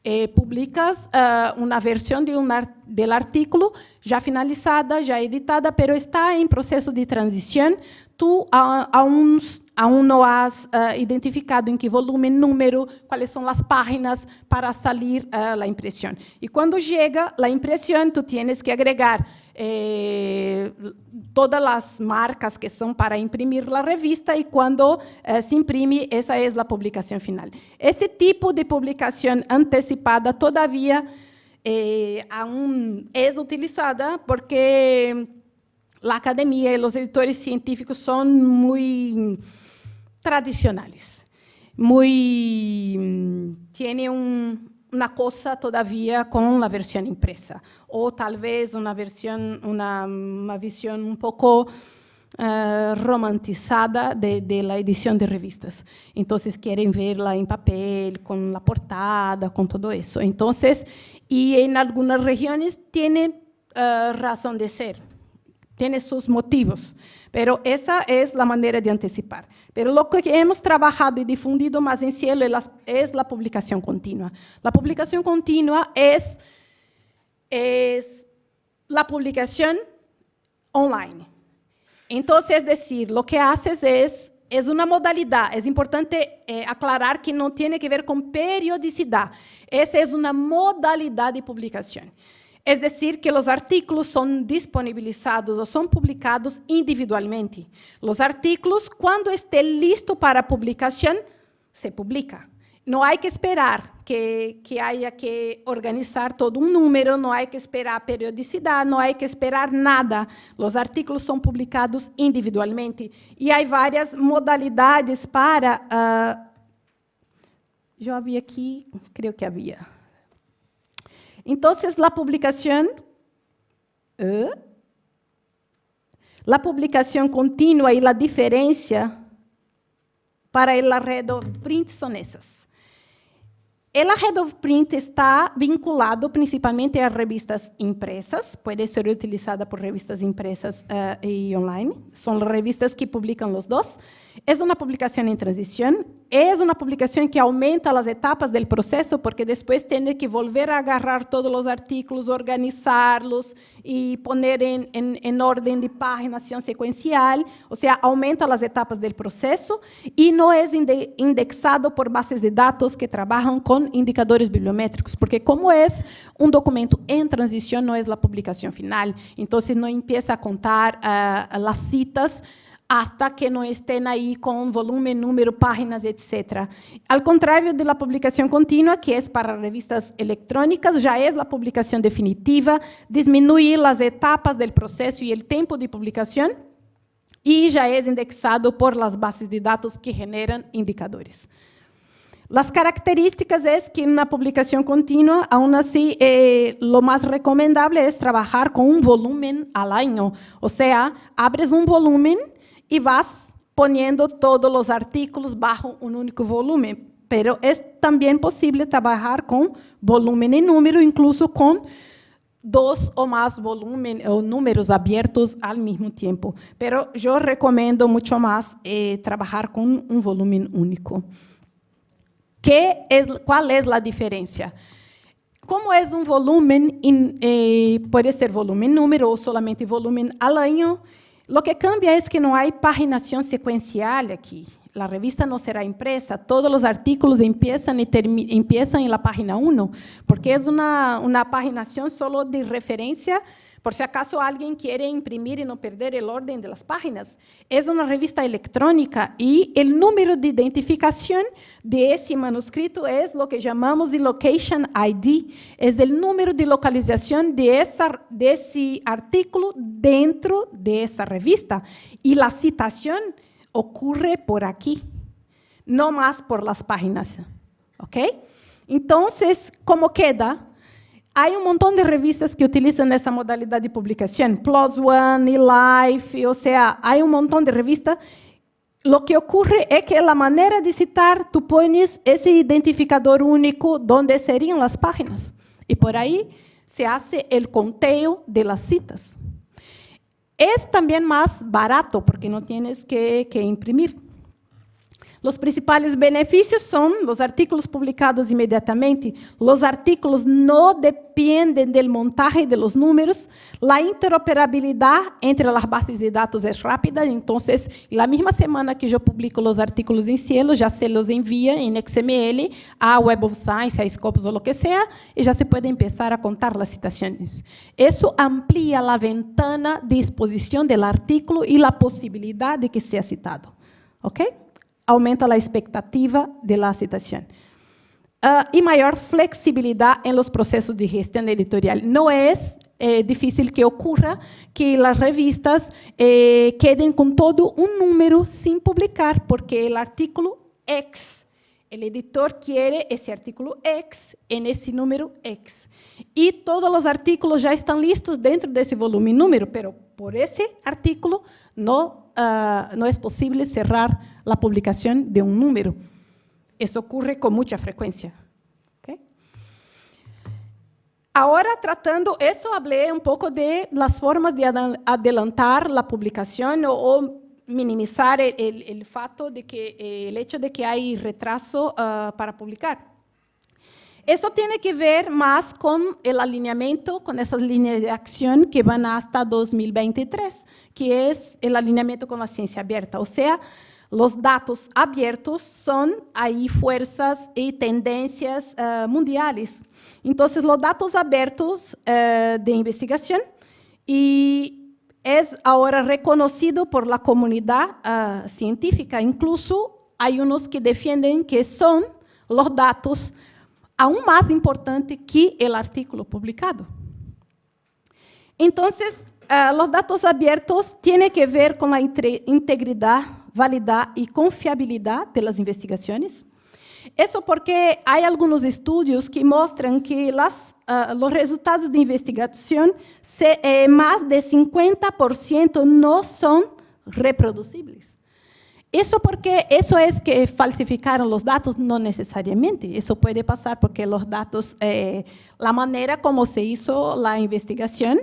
Eh, publicas uh, una versión de un del artículo ya finalizada, ya editada, pero está en proceso de transición. Tú aún, aún no has uh, identificado en qué volumen, número, cuáles son las páginas para salir uh, la impresión. Y cuando llega la impresión, tú tienes que agregar eh, todas las marcas que son para imprimir la revista y cuando eh, se imprime, esa es la publicación final. Ese tipo de publicación anticipada todavía eh, aún es utilizada porque la academia y los editores científicos son muy tradicionales, muy, tienen un, una cosa todavía con la versión impresa, o tal vez una, versión, una, visión un poco uh, romantizada de, la edición de revistas. Entonces, quieren verla en papel, con la portada, con todo eso. Entonces, y en algunas regiones tiene uh, razón de ser, tiene sus motivos, pero esa es la manera de anticipar. Pero lo que hemos trabajado y difundido más en cielo es la publicación continua. La publicación continua es, es la publicación online. Entonces, es decir, lo que haces es, es una modalidad. Es importante eh, aclarar que no tiene que ver con periodicidad. Esa es una modalidad de publicación. Es decir, que los artículos son disponibilizados o son publicados individualmente. Los artículos, cuando esté listo para publicación, se publica. No hay que esperar que, que, haya que organizar todo un número, no hay que esperar periodicidad, no hay que esperar nada. Los artículos son publicados individualmente. Y hay varias modalidades para... Uh, yo había aquí, creo que había. Entonces, la publicación, ¿eh? la publicación continua y la diferencia para el arredo print son esas. El of Print está vinculado principalmente a revistas impresas, puede ser utilizada por revistas impresas uh, y online, son revistas que publican los dos. Es una publicación en transición, es una publicación que aumenta las etapas del proceso, porque después tiene que volver a agarrar todos los artículos, organizarlos y poner en, en, en orden de paginación secuencial, o sea, aumenta las etapas del proceso y no es indexado por bases de datos que trabajan con indicadores bibliométricos, porque como es un documento en transición, no es la publicación final, entonces no empieza a contar uh, las citas hasta que no estén ahí con volumen, número, páginas, etc. Al contrario de la publicación continua, que es para revistas electrónicas, ya es la publicación definitiva, disminuir las etapas del proceso y el tiempo de publicación, y ya es indexado por las bases de datos que generan indicadores. Las características es que en una publicación continua, aún así, eh, lo más recomendable es trabajar con un volumen al año. O sea, abres un volumen y vas poniendo todos los artículos bajo un único volumen. Pero es también posible trabajar con volumen y número, incluso con dos o más volúmenes o números abiertos al mismo tiempo. Pero yo recomiendo mucho más eh, con un volumen único. Que es, ¿Cuál es la? Como es un volumen, eh, puede ser volumen número o solamente volumen al año, lo que cambia es que no hay paginación secuencial aquí. La revista no será impresa, todos los artículos empiezan, y empiezan en la página 1, porque es una, una paginación solo de referencia por si acaso alguien quiere imprimir y no perder el orden de las páginas. Es una revista electrónica y el número de identificación de ese manuscrito es lo que llamamos de Location ID. Es el número de localización de, de ese artículo dentro de esa revista. Y la citación ocurre por aquí, no más por las páginas. ¿Ok? Entonces, ¿cómo queda? Hay un montón de revistas que utilizan esa modalidad de publicación, Plus One, eLife, o sea, hay un montón de revistas. Lo que ocurre es que la manera de citar, tú pones ese identificador único donde serían las páginas. Y por ahí se hace el conteo de las citas. Es también más barato porque no tienes que, que imprimir. Os principais benefícios são os artículos publicados imediatamente, os artículos não dependem do montagem de los números, a interoperabilidade entre as bases de dados é rápida, então, na mesma semana que eu publico os artículos em Cielo, já se los envia em XML a Web of Science, a Scopus ou o que seja, e já se pode começar a contar as citações. Isso amplia a ventana de exposição do artículo e a possibilidade de que seja citado. Ok? Aumenta a expectativa de la. Uh, e maior flexibilidade em los processos de gestão editorial. Não é eh, difícil que ocorra que as revistas eh, quedem com todo um número sem publicar, porque o artículo X, o editor quer esse artículo X em esse número X. E todos os artículos já estão listos dentro desse volume número, pero por esse artículo não uh, no es posible cerrar la publicación de un número. Eso ocurre con mucha frecuencia. Ahora, tratando eso, hablé un poco de las formas de adelantar la publicación o, minimizar el, el, de que el hecho de que hay retraso uh, para publicar. Eso tiene que ver más con el alineamiento, con esas líneas de acción que van hasta 2023, que es el alineamiento con la ciencia abierta. O sea, los datos abiertos son ahí fuerzas y tendencias uh, mundiales. Entonces, los datos abiertos uh, de investigación y es ahora reconocido por la comunidad uh, científica. Incluso hay unos que defienden que son los datos aún más importante que el artículo publicado. Entonces, uh, los datos abiertos tienen que ver con la integridad, validad y confiabilidad de las investigaciones. Eso porque hay algunos estudios que muestran que las, uh, los resultados de investigación, se, eh, más de 50% no son reproducibles. Eso porque eso es que falsificaron los datos, no necesariamente. Eso puede pasar porque los datos, eh, la manera como se hizo la investigación,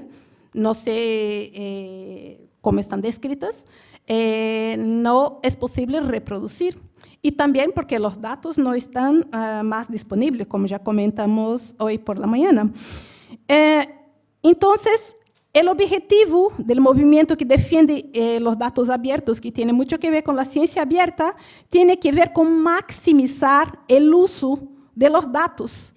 no sé eh, cómo están descritas, eh, no es posible reproducir. Y también porque los datos no están uh, más disponibles, como ya comentamos hoy por la mañana. Eh, entonces, El objetivo del movimiento que defiende eh, los datos abiertos, que tiene mucho que ver con la ciencia abierta, tiene que ver con maximizar el uso de los datos,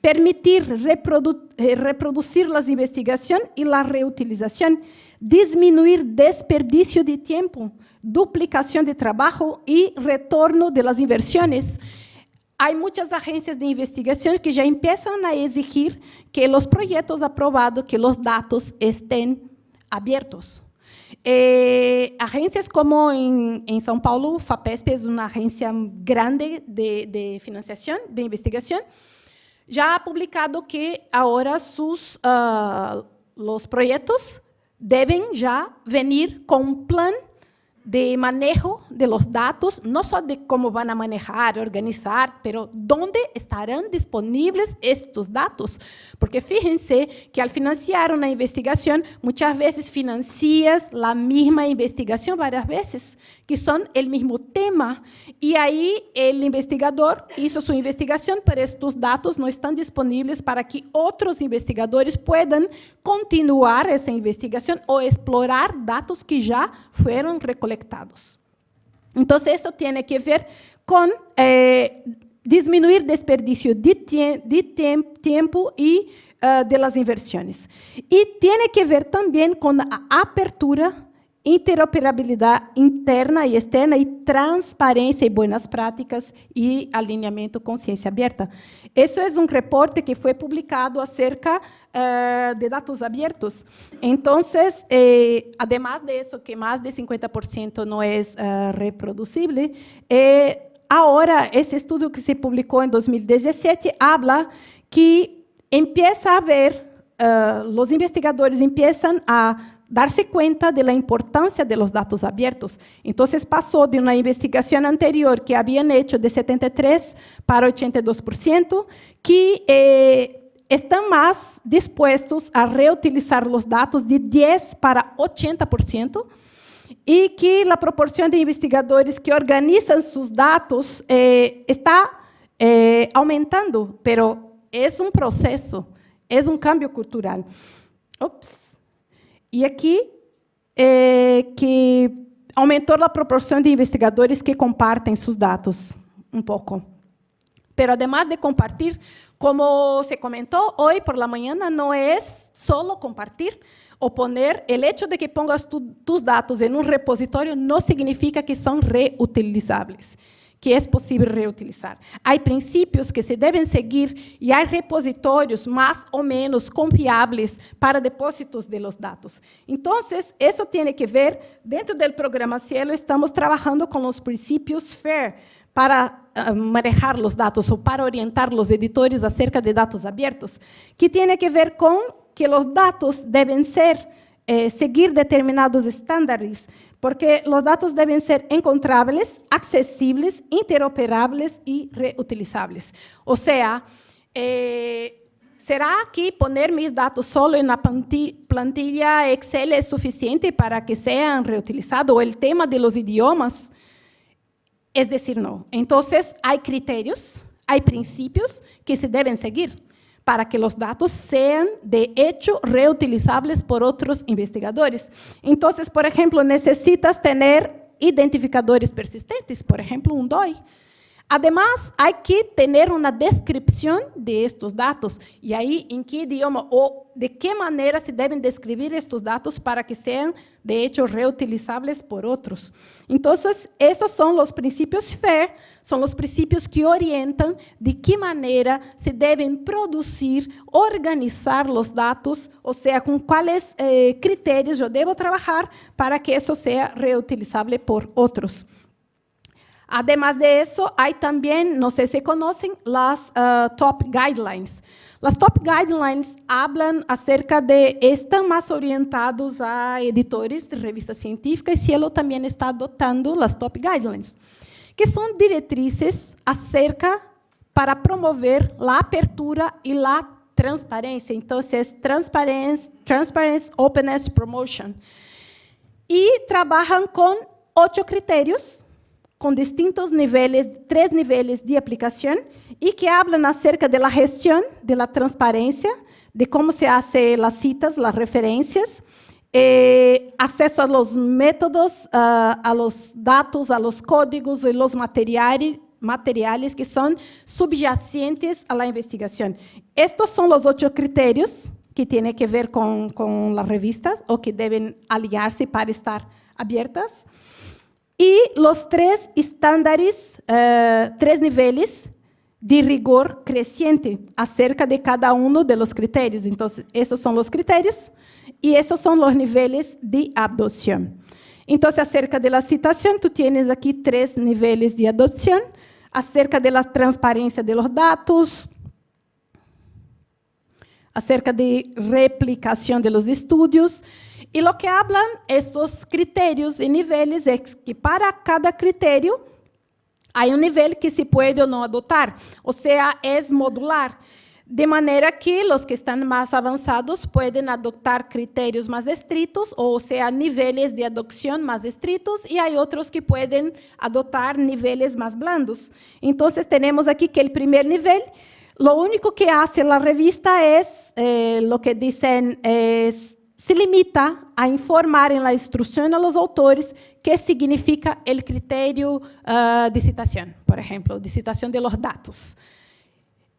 permitir reprodu eh, reproducir las investigaciones y la reutilización, disminuir desperdicio de tiempo, duplicación de trabajo y retorno de las inversiones. Há muitas agências de investigação que já começam a exigir que os projetos aprovados, que os dados estén abertos. Eh, agências como em, em, São Paulo, FAPESP é uma agência grande de, de financiação, de investigação, já ha publicado que agora sus, uh, os projetos devem já vir com um plano de manejo de los datos, no solo de cómo van a manejar, organizar, pero dónde estarán disponibles estos datos. Porque fíjense que al financiar una investigación, muchas veces financias la misma investigación varias veces, que son el mismo tema. Y ahí el investigador hizo su investigación, pero estos datos no están disponibles para que otros investigadores puedan continuar esa investigación o explorar datos que ya fueron recolectados Então, isso tem que ver com eh, diminuir desperdício de, de tempo e uh, de las inversões. E tem que ver também com a apertura interoperabilidade interna e externa e transparência e boas práticas e alinhamento com ciência aberta. Isso é um reporte que foi publicado acerca uh, de dados abertos. Então, eh, además de isso, que mais de 50% não é uh, reproduzible, eh, agora, esse estudo que se publicou em 2017 habla que empieza a haver, uh, os investigadores empiezan a darse cuenta de la importancia de los datos abiertos. Entonces pasó de una investigación anterior que habían hecho de 73 para 82%, que eh, están más dispuestos a reutilizar los datos de 10 para 80%, y que la proporción de investigadores que organizan sus datos eh, está eh, aumentando, pero es un proceso, es un cambio cultural. Ups. E aqui, é, que aumentou a proporção de investigadores que compartem seus dados um pouco. Pero además de compartir, como se comentou hoje por la mañana, não é solo compartir ou poner. O hecho de que pongas tu, tus dados em um repositório não significa que são reutilizáveis que é possível reutilizar. Há princípios que se devem seguir e há repositórios mais ou menos confiáveis para depósitos de los dados. Então, isso tem que ver, dentro do programa Cielo, estamos trabalhando com os princípios FAIR para uh, manejar os dados ou para orientar os editores acerca de dados abertos, que tem que ver com que os dados devem ser eh, seguir determinados estándares porque los datos deben ser encontrables, accesibles, interoperables y reutilizables. O sea, eh, ¿será que poner mis datos solo en la plantilla Excel es suficiente para que sean reutilizados? El tema de los idiomas, es decir, no. Entonces, hay criterios, hay principios que se deben seguir para que los datos sean de hecho reutilizables por otros investigadores. Entonces, por ejemplo, necesitas tener identificadores persistentes, por ejemplo, un DOI. Además, hay que tener una descripción de estos datos y ahí en qué idioma o de qué manera se deben describir estos datos para que sean, de hecho, reutilizables por otros. Entonces, esos son los principios FAIR, son los principios que orientan de qué manera se deben producir, organizar los datos, o sea, con cuáles eh, criterios yo debo trabajar para que eso sea reutilizable por otros. Además de eso, hay también, no sé si conocen, las uh, top guidelines. Las top guidelines hablan acerca de, están más orientados a editores de revistas científicas y Cielo también está adoptando las top guidelines, que son directrices acerca para promover la apertura y la transparencia. Entonces, transparencia, transparency, openness, promotion. Y trabajan con ocho criterios com distintos níveis, três níveis de aplicação, e que falam acerca da gestão, da transparência, de como se fazem as citas, as referências, eh, acesso a métodos, uh, a los dados, a los códigos e los materiais, materiais que são subyacentes à investigação. Estes são os oito critérios que têm que ver com, com as revistas ou que devem aliar-se para estar abertas. Y los tres estándares, uh, tres niveles de rigor creciente acerca de cada uno de los criterios. Entonces, esos son los criterios y esos son los niveles de adopción. Entonces, acerca de la citación, tú tienes tres niveles de adopción, acerca de la transparencia de los acerca de replicación de los e lo que hablan estes critérios e níveis é que para cada critério há um nível que se pode ou não adotar, ou seja, é modular. De maneira que os que estão mais avançados podem adotar critérios mais estritos, ou seja, níveis de adoção mais estritos, e há outros que podem adotar níveis mais blandos. Então, temos aqui que o primeiro nível, lo único que hace a revista é eh, lo que dizem es se limita a informar em la instrução a los autores que significa o critério uh, de citação, por exemplo, de citação de los dados.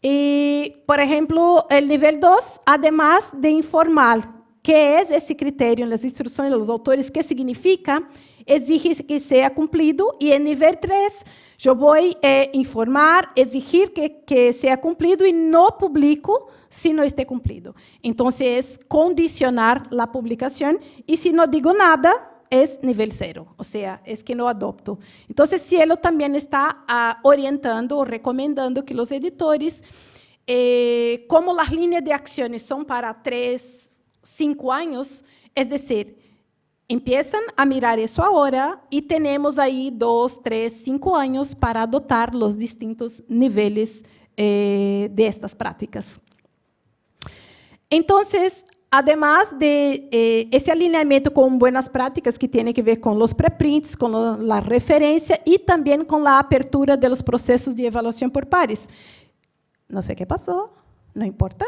E, por exemplo, o nível 2, además de informar que é esse critério nas instruções dos autores, que significa, exige que seja cumprido, e em nível 3, eu vou eh, informar, exigir que, que seja cumprido e não publico si no esté cumplido. Entonces, es condicionar la publicación y si no digo nada, es nivel cero, o sea, es que no adopto. Entonces, Cielo también está uh, orientando o recomendando que los editores, eh, como las líneas de acciones son para tres, cinco años, es decir, empiezan a mirar eso ahora y tenemos ahí dos, tres, cinco años para adoptar los distintos niveles eh, de estas prácticas. Entonces, además de eh, ese alineamiento con buenas que tiene que ver con los preprints, con lo, la referencia y también con la apertura de los procesos de evaluación por pares. No sé qué pasó, no importa.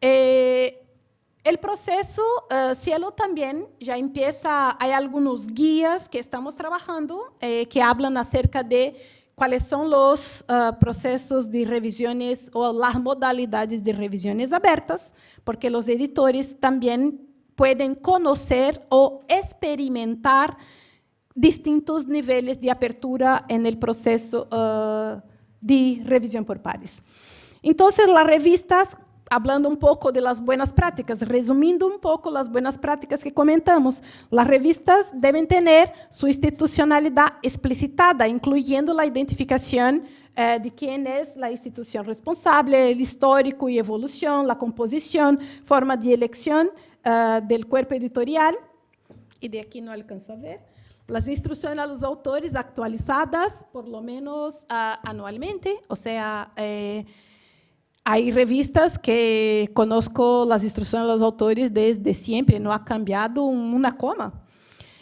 Eh, el proceso uh, Cielo también ya empieza, hay algunos guías que estamos trabajando eh, que hablan acerca de cuáles son los uh, procesos de revisiones o las modalidades de revisiones abiertas, porque los editores también pueden conocer o experimentar distintos niveles de apertura en el proceso uh, de revisión por pares. Entonces, las revistas hablando un poco de las buenas prácticas, resumiendo un poco las buenas prácticas que comentamos, las revistas deben tener su institucionalidad explicitada, incluyendo la identificación eh, de quién es la institución responsable, el histórico y evolución, la composición, forma de elección eh, del cuerpo editorial, y de aquí no alcanzo a ver, las instrucciones a los autores actualizadas por lo menos uh, anualmente, o sea, eh, hay revistas que conozco las instrucciones de los autores desde siempre, no ha cambiado una coma.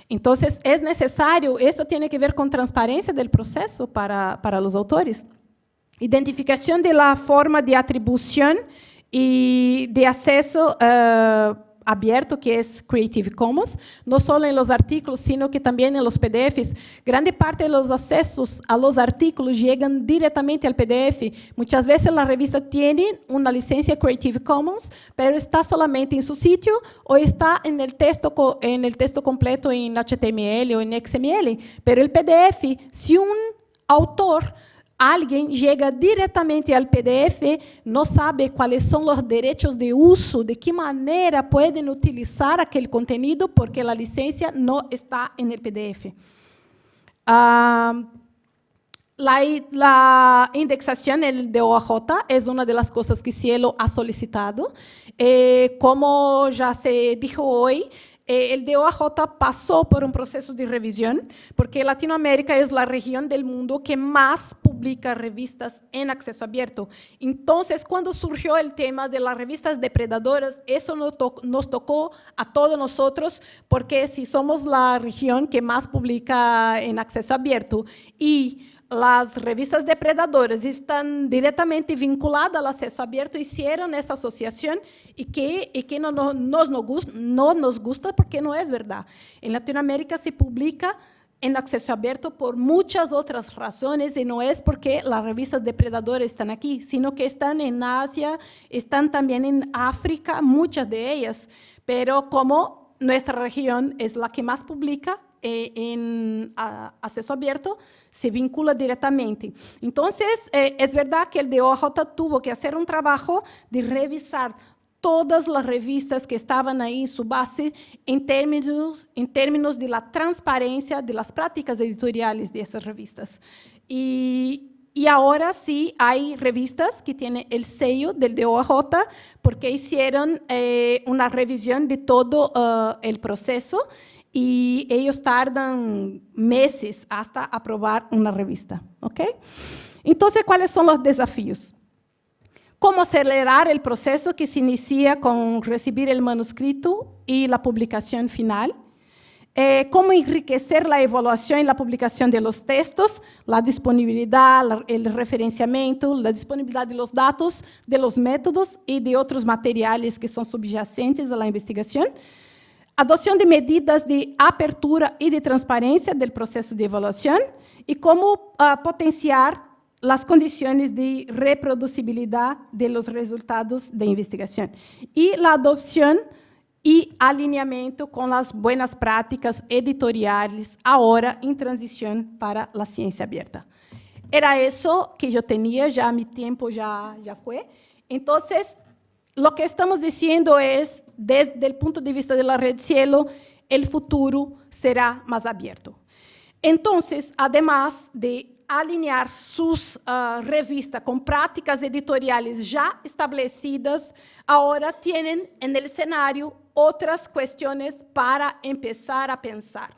Entonces, es necesario, eso tiene que ver con transparencia del proceso para, para los autores. Identificación de la forma de atribución y de acceso uh, abierto, que es Creative Commons, no solo en los artículos, sino que también en los PDFs. Grande parte de los accesos a los artículos llegan directamente al PDF. Muchas veces la revista tiene una licencia Creative Commons, pero está solamente en su sitio o está en el texto, en el texto completo en HTML o en XML. Pero el PDF, si un autor alguien llega directamente al PDF, no sabe cuáles son los derechos de uso, de qué manera pueden utilizar aquel contenido, porque la licencia no está en el PDF. Uh, la, la, indexación de OAJ es una de las cosas que Cielo ha solicitado. Eh, como ya se dijo hoy, eh, el DOAJ pasó por un proceso de revisión, porque Latinoamérica es la región del mundo que más publica revistas en acceso abierto. Entonces, cuando surgió el tema de las revistas depredadoras, eso nos tocó a todos nosotros, porque si somos la región que más publica en acceso abierto y las revistas depredadoras están directamente vinculadas al acceso abierto, hicieron esa asociación. Y que, y que no, no, nos, no, no nos gusta porque no es verdad. En Latinoamérica se publica en acceso abierto por muchas otras razones y no es porque las revistas depredadoras están aquí, sino que están en Asia, están también en África, muchas de ellas, pero como nuestra región es la que más publica, eh, en acceso abierto se vincula directamente. Entonces, eh, es verdad que el DOJ tuvo que hacer un trabajo de revisar todas las revistas que estaban ahí en su base en términos, en términos de la transparencia de las prácticas editoriales de esas revistas. Y, y ahora sí hay revistas que tienen el sello del DOJ porque hicieron eh, una revisión de todo uh, el proceso y ellos tardan meses hasta aprobar una revista. ¿ok? Entonces, ¿cuáles son los desafíos? ¿Cómo acelerar el proceso que se inicia con recibir el manuscrito y la publicación final? Eh, cómo enriquecer la evaluación y la publicación de los textos, la disponibilidad, la, el referenciamiento, la disponibilidad de los datos, de los métodos y de otros materiales que son subyacentes a la investigación. Adopción de medidas de apertura y de transparencia del proceso de evaluación y cómo uh, potenciar las condiciones de reproducibilidad de los resultados de investigación. Y la adopción y alineamiento con las buenas prácticas editoriales ahora en transición para la ciencia abierta. Era eso que yo tenía, ya mi tiempo ya, ya fue. Entonces, lo que estamos diciendo es, desde el punto de vista de la red cielo, el futuro será más abierto. Entonces, además de alinear sus uh, revistas con prácticas editoriales ya establecidas, ahora tienen en el escenario otras cuestiones para empezar a pensar.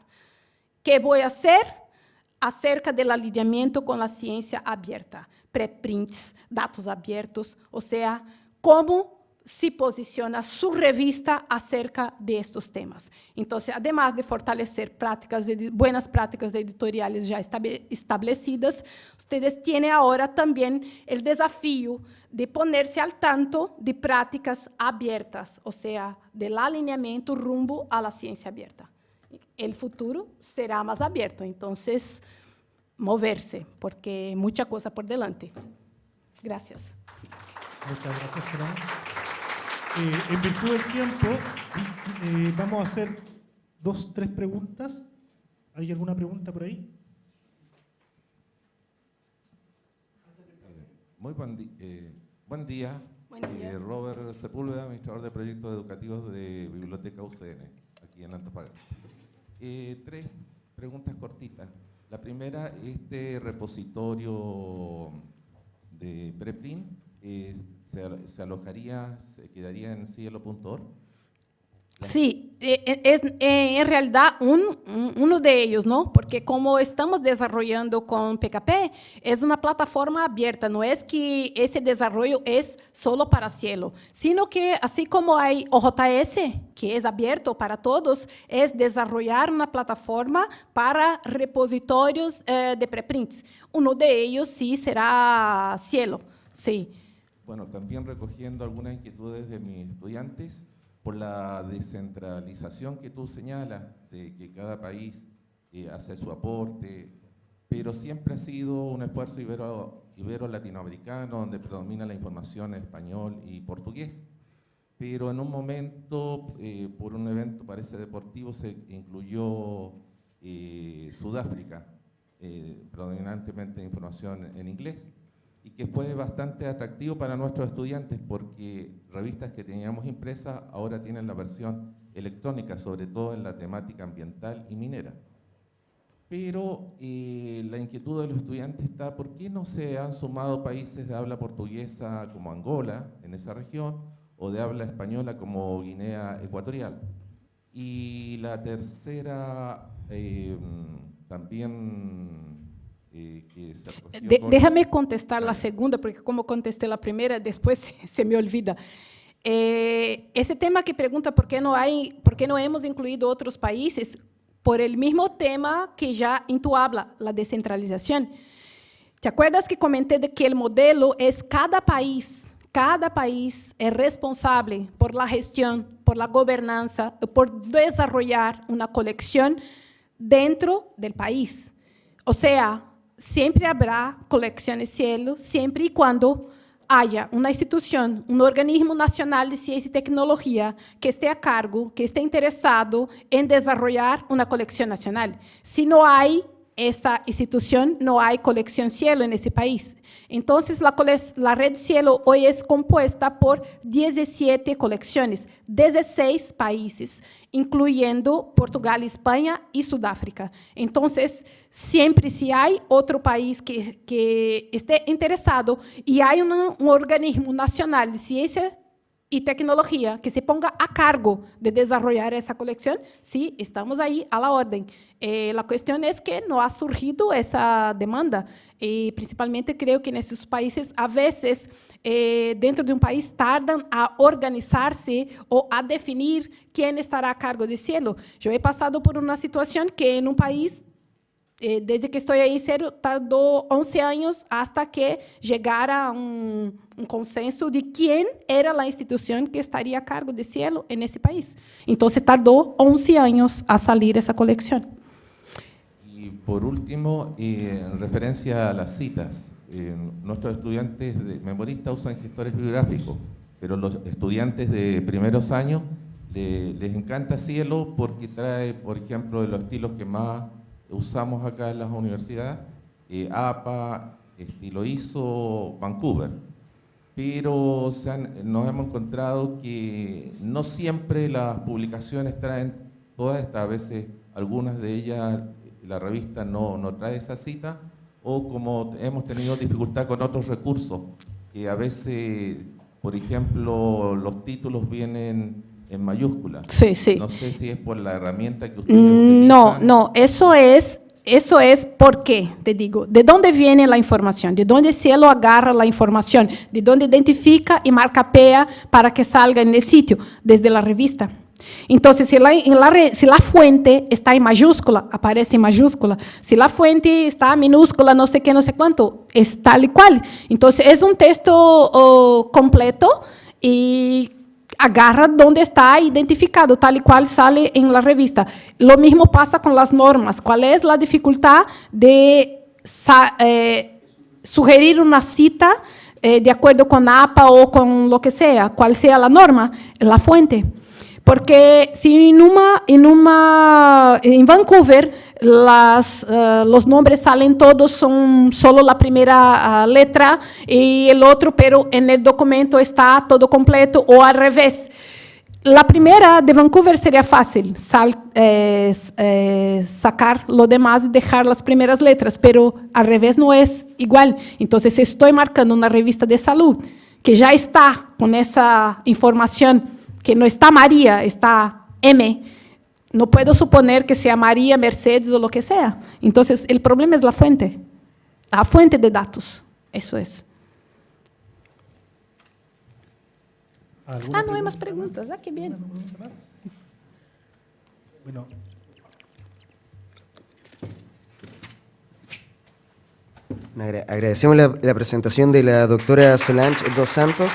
¿Qué voy a hacer acerca del alineamiento con la ciencia abierta? Preprints, datos abiertos, o sea, cómo se posiciona su revista acerca de estos temas. Entonces, además de fortalecer prácticas buenas prácticas editoriales ya establecidas, ustedes tienen ahora también el desafío de ponerse al tanto de prácticas abiertas, o sea, del alineamiento rumbo a la ciencia abierta. El futuro será más abierto, entonces, moverse, porque mucha cosa por delante. Gracias. Muchas gracias, eh, en virtud del tiempo, eh, vamos a hacer dos, tres preguntas. ¿Hay alguna pregunta por ahí? Muy buen, eh, buen día. Robert Sepúlveda, administrador de proyectos educativos de Biblioteca UCN, aquí en Antofagasta. tres preguntas cortitas. La primera, este repositorio de preprint se, alojaría, se quedaría en cielo.org? Sí, eh, eh, es eh, en realidad un, uno de ellos, ¿no? Porque como estamos desarrollando con PKP, es una plataforma abierta, no es que ese desarrollo es solo para cielo, sino que así como hay OJS, que es abierto para todos, es desarrollar una plataforma para repositorios de preprints. Uno de ellos sí será cielo, sí. Bueno, también recogiendo algunas inquietudes de mis estudiantes por la descentralización que tú señalas, de que cada país eh, hace su aporte, pero siempre ha sido un esfuerzo ibero, ibero donde predomina la información en español y portugués. Pero en un momento, eh, por un evento parece deportivo, se incluyó eh, Sudáfrica, predominantemente información en inglés y que fue bastante atractivo para nuestros estudiantes porque revistas que teníamos impresas ahora tienen la versión electrónica, sobre todo en la temática ambiental y minera. Pero eh, la inquietud de los estudiantes está, ¿por qué no se han sumado países de habla portuguesa como Angola, en esa región, o de habla española como Guinea Ecuatorial? Y la tercera, eh, también eh, déjame contestar la segunda, porque como contesté la primera, después se me olvida. Eh, ese tema que pregunta por qué no hay, por qué no hemos incluido otros países, por el mismo tema que ya en tu habla, la descentralización. ¿Te acuerdas que comenté de que el modelo es cada país, cada país es responsable por la gestión, por la gobernanza, por desarrollar una colección dentro del país? O sea, siempre habrá colecciones cielo, siempre y cuando haya una institución, un organismo nacional de ciencia y tecnología que esté a cargo, que esté interesado en desarrollar una colección nacional. Si no hay esta institución, no hay colección cielo en ese país. Entonces, la, la, red cielo hoy es compuesta por 17 colecciones, 16 países, incluyendo Portugal, España y Sudáfrica. Entonces, siempre si hay otro país que, esté interesado y hay un, un organismo nacional de ciencia y tecnología que se ponga a cargo de desarrollar esa colección, sí, estamos ahí a la orden. Eh, cuestión es que no ha surgido esa demanda y principalmente creo que en estos países a veces eh, dentro de un país tardan a organizarse o a definir quién estará a cargo de cielo. Yo he pasado por una situación que en un país desde que estou aí, sério, tardou 11 anos hasta que chegara um, um consenso de quem era a instituição que estaria a cargo de cielo nesse país. Então, tardou 11 anos a sair essa coleção. E, por último, eh, en referencia a las citas, eh, nuestros estudiantes de memoristas usan gestores biográficos, pero los estudiantes de primeros años les, encanta Cielo porque trae, por ejemplo, de los estilos que más usamos acá en las universidades, eh, APA, estilo ISO, Vancouver. Pero nos hemos encontrado que no siempre las publicaciones traen todas estas, a veces algunas de ellas la revista no, no trae esa cita, o como hemos tenido dificultad con otros recursos, que a veces, por ejemplo, los títulos vienen en mayúsculas. Sí, sí. No sé si es por la herramienta que ustedes mm, No, no, eso es Eso es por qué, te digo, de dónde viene la información, de dónde cielo agarra la información, de dónde identifica y marca PEA para que salga en el sitio, desde la revista. Entonces, si la, en la re- si la fuente está en mayúscula, aparece en mayúscula. Si la fuente está minúscula, no sé qué, no sé cuánto, es tal y cual. Entonces, es un texto oh, completo y agarra donde está identificado, tal y cual sale en la revista. Lo mismo pasa con las normas. ¿Cuál es la dificultad de eh, sugerir una cita eh, de acuerdo con APA o con lo que sea? ¿Cuál sea la norma? La fuente. Porque si en, una, en, una, en Vancouver las, eh, los nombres salen todos, son solo la primera ah, letra y el otro, pero en el documento está todo completo o al revés. La primera de Vancouver sería fácil, sal- eh, eh, sacar lo demás y dejar las primeras letras, pero al revés no es igual. Entonces, estoy marcando una revista de salud que ya está con esa información, que no está María, está M, no puedo suponer que sea María, Mercedes o lo que sea. Entonces, el problema es la fuente, la fuente de datos. Eso es. ¿Alguna Ah, no hay más pregunta preguntas. Ah, qué bien. ¿Alguna pregunta más? Bueno, Agra- Agradecemos la, la presentación de la doctora Solange dos Santos.